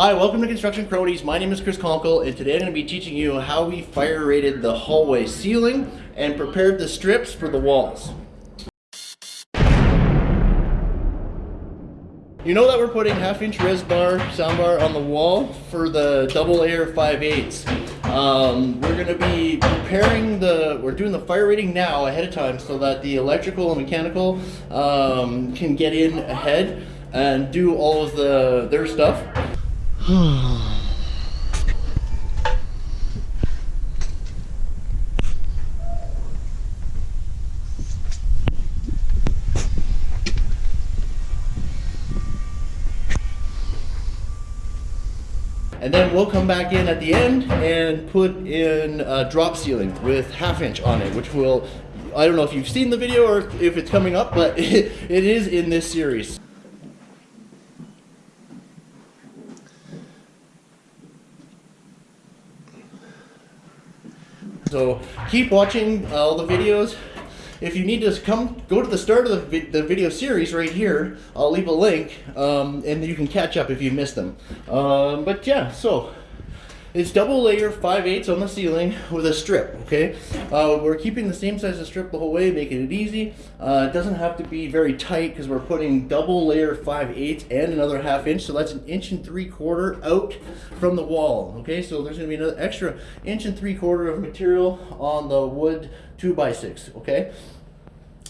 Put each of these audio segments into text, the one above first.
Hi, welcome to Construction Cronies. My name is Chris Conkle, and today I'm going to be teaching you how we fire rated the hallway ceiling and prepared the strips for the walls. You know that we're putting half inch res bar, sound bar on the wall for the double layer 5 8 um, we're going to be preparing the, we're doing the fire rating now ahead of time so that the electrical and mechanical um, can get in ahead and do all of the their stuff. And then we'll come back in at the end and put in a drop ceiling with half inch on it, which will, I don't know if you've seen the video or if it's coming up, but it, it is in this series. So keep watching all the videos. If you need to come, go to the start of the, vi the video series right here. I'll leave a link, um, and you can catch up if you missed them. Um, but yeah, so it's double layer 5 8 on the ceiling with a strip, okay? Uh, we're keeping the same size of strip the whole way, making it easy. Uh, it doesn't have to be very tight because we're putting double layer 5 8 and another half inch, so that's an inch and three quarter out from the wall, okay? So there's gonna be another extra inch and three quarter of material on the wood 2 by 6 okay?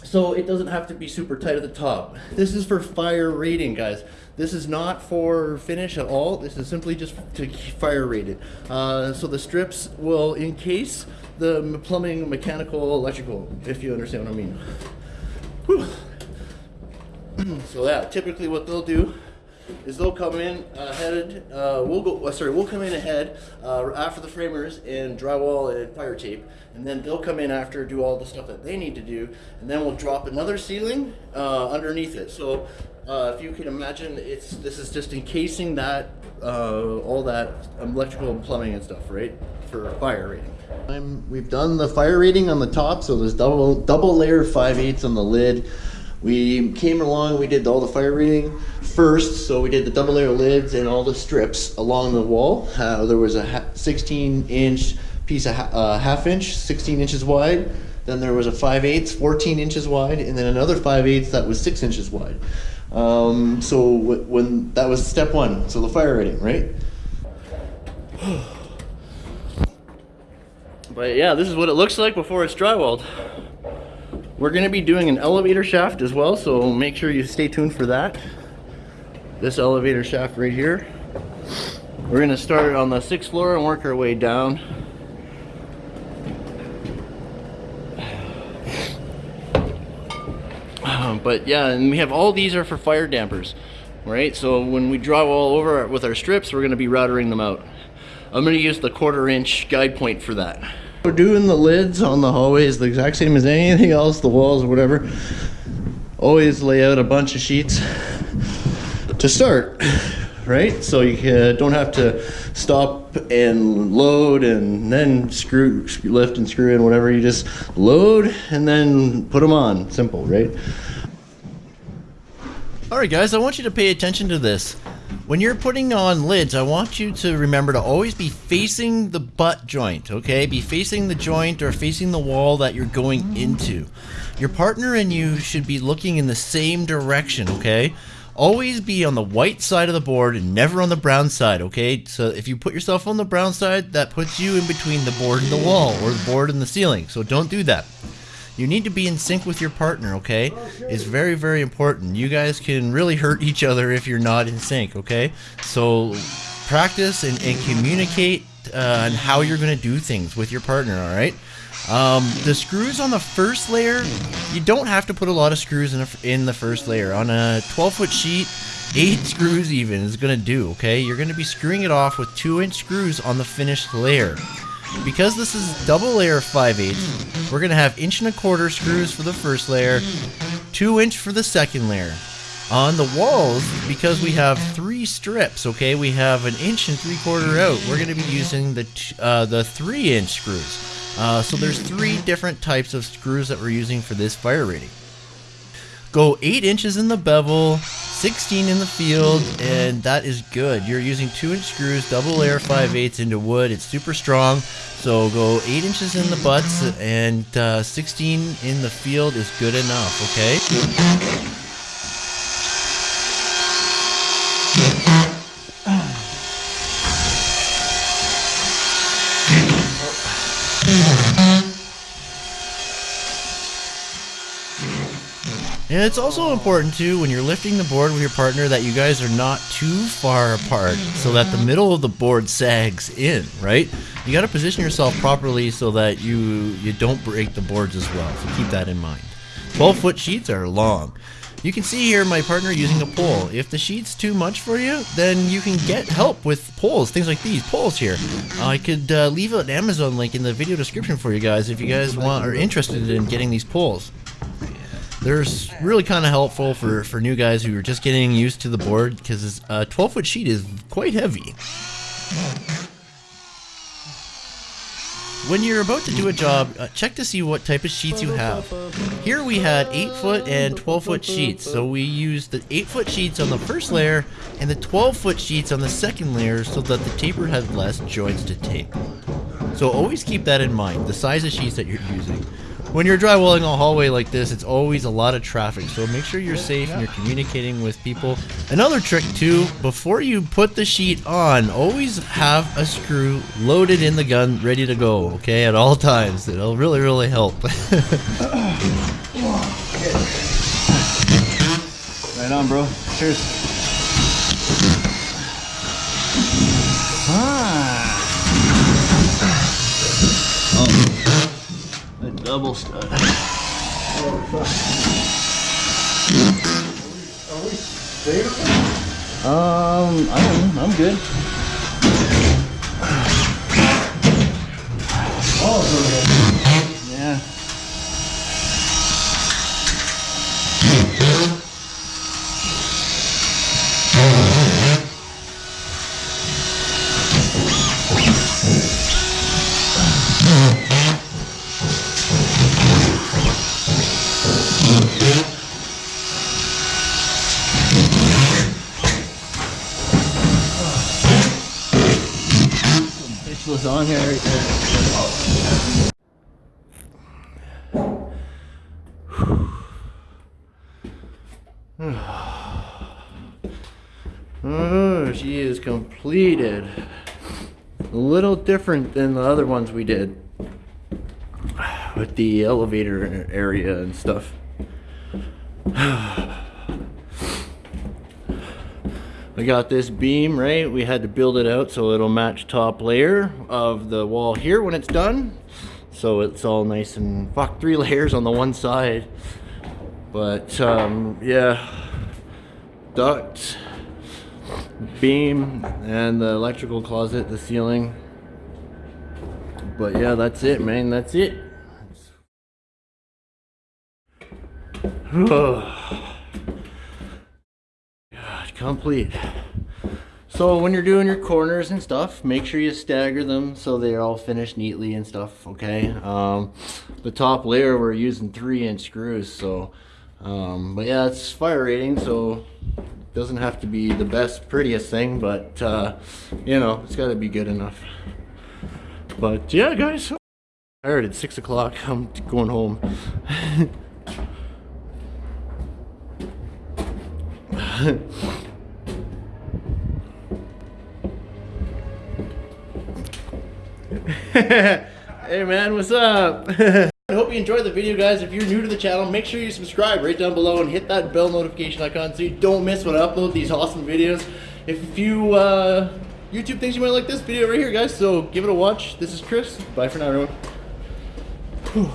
So it doesn't have to be super tight at the top. This is for fire rating, guys. This is not for finish at all. This is simply just to fire rate it. Uh, so the strips will encase the plumbing, mechanical, electrical, if you understand what I mean. Whew. so yeah, typically what they'll do is they'll come in ahead. Uh, we'll go. Uh, sorry, we'll come in ahead uh, after the framers and drywall and fire tape, and then they'll come in after do all the stuff that they need to do, and then we'll drop another ceiling uh, underneath it. So uh, if you can imagine, it's this is just encasing that uh, all that electrical and plumbing and stuff, right, for fire rating. I'm, we've done the fire rating on the top, so there's double double layer 5 eighths on the lid. We came along, we did all the fire rating first, so we did the double layer lids and all the strips along the wall. Uh, there was a 16 inch piece of ha uh, half inch, 16 inches wide. Then there was a 5 8 14 inches wide, and then another 5 8 that was 6 inches wide. Um, so when that was step one, so the fire rating, right? but yeah, this is what it looks like before it's drywalled. We're to be doing an elevator shaft as well, so make sure you stay tuned for that. This elevator shaft right here. We're to start on the sixth floor and work our way down. Um, but yeah, and we have all these are for fire dampers, right? So when we draw all over with our strips, we're going to be routering them out. I'm going to use the quarter inch guide point for that. We're doing the lids on the hallways the exact same as anything else, the walls or whatever. Always lay out a bunch of sheets to start, right? So you don't have to stop and load and then screw, lift and screw in whatever. You just load and then put them on. Simple, right? All right, guys, I want you to pay attention to this. When you're putting on lids, I want you to remember to always be facing the butt joint, okay? Be facing the joint or facing the wall that you're going into. Your partner and you should be looking in the same direction, okay? Always be on the white side of the board and never on the brown side, okay? So if you put yourself on the brown side, that puts you in between the board and the wall or the board and the ceiling. So don't do that. You need to be in sync with your partner, okay? It's very, very important. You guys can really hurt each other if you're not in sync, okay? So practice and, and communicate uh, on how you're going to do things with your partner, all right? Um, the screws on the first layer, you don't have to put a lot of screws in, a, in the first layer. On a 12 foot sheet, eight screws even is going to do, okay? You're going to be screwing it off with two inch screws on the finished layer. Because this is double layer 5 8 we're going to have inch and a quarter screws for the first layer, 2 inch for the second layer. On the walls, because we have three strips, okay, we have an inch and three quarter out. We're going to be using the uh, the 3 inch screws. Uh, so there's three different types of screws that we're using for this fire rating. Go 8 inches in the bevel, 16 in the field, and that is good. You're using 2 inch screws, double layer 5 eighths into wood. It's super strong. So go 8 inches in the butts and uh, 16 in the field is good enough, okay? And it's also important too when you're lifting the board with your partner that you guys are not too far apart so that the middle of the board sags in, right? You got to position yourself properly so that you you don't break the boards as well. So keep that in mind. 12 foot sheets are long. You can see here my partner using a pole. If the sheet's too much for you, then you can get help with poles, things like these poles here. I could uh, leave an Amazon link in the video description for you guys if you guys want are interested in getting these poles. They're really kind of helpful for, for new guys who are just getting used to the board because a 12 foot sheet is quite heavy. When you're about to do a job, uh, check to see what type of sheets you have. Here we had 8 foot and 12 foot sheets, so we used the 8 foot sheets on the first layer and the 12 foot sheets on the second layer so that the taper had less joints to tape. So always keep that in mind, the size of sheets that you're using. When you're drywalling a hallway like this, it's always a lot of traffic, so make sure you're safe and you're communicating with people. Another trick too, before you put the sheet on, always have a screw loaded in the gun, ready to go, okay, at all times. It'll really, really help. right on, bro. Cheers. Double stud. Um, I don't know. I'm good. Right there. Oh, she is completed. A little different than the other ones we did with the elevator area and stuff. We got this beam, right? We had to build it out so it'll match top layer of the wall here when it's done. So it's all nice and, fuck, three layers on the one side. But, um, yeah, duct, beam, and the electrical closet, the ceiling. But yeah, that's it, man, that's it. complete. So when you're doing your corners and stuff, make sure you stagger them so they're all finished neatly and stuff, okay? Um, the top layer, we're using three inch screws, so, um, but yeah, it's fire rating, so it doesn't have to be the best, prettiest thing, but, uh, you know, it's gotta be good enough. But yeah, guys, I'm tired, at six o'clock, I'm going home. hey man, what's up? I hope you enjoyed the video guys. If you're new to the channel, make sure you subscribe right down below and hit that bell notification icon so you don't miss when I upload these awesome videos. If you uh, YouTube thinks you might like this video right here guys, so give it a watch. This is Chris. Bye for now everyone. Whew.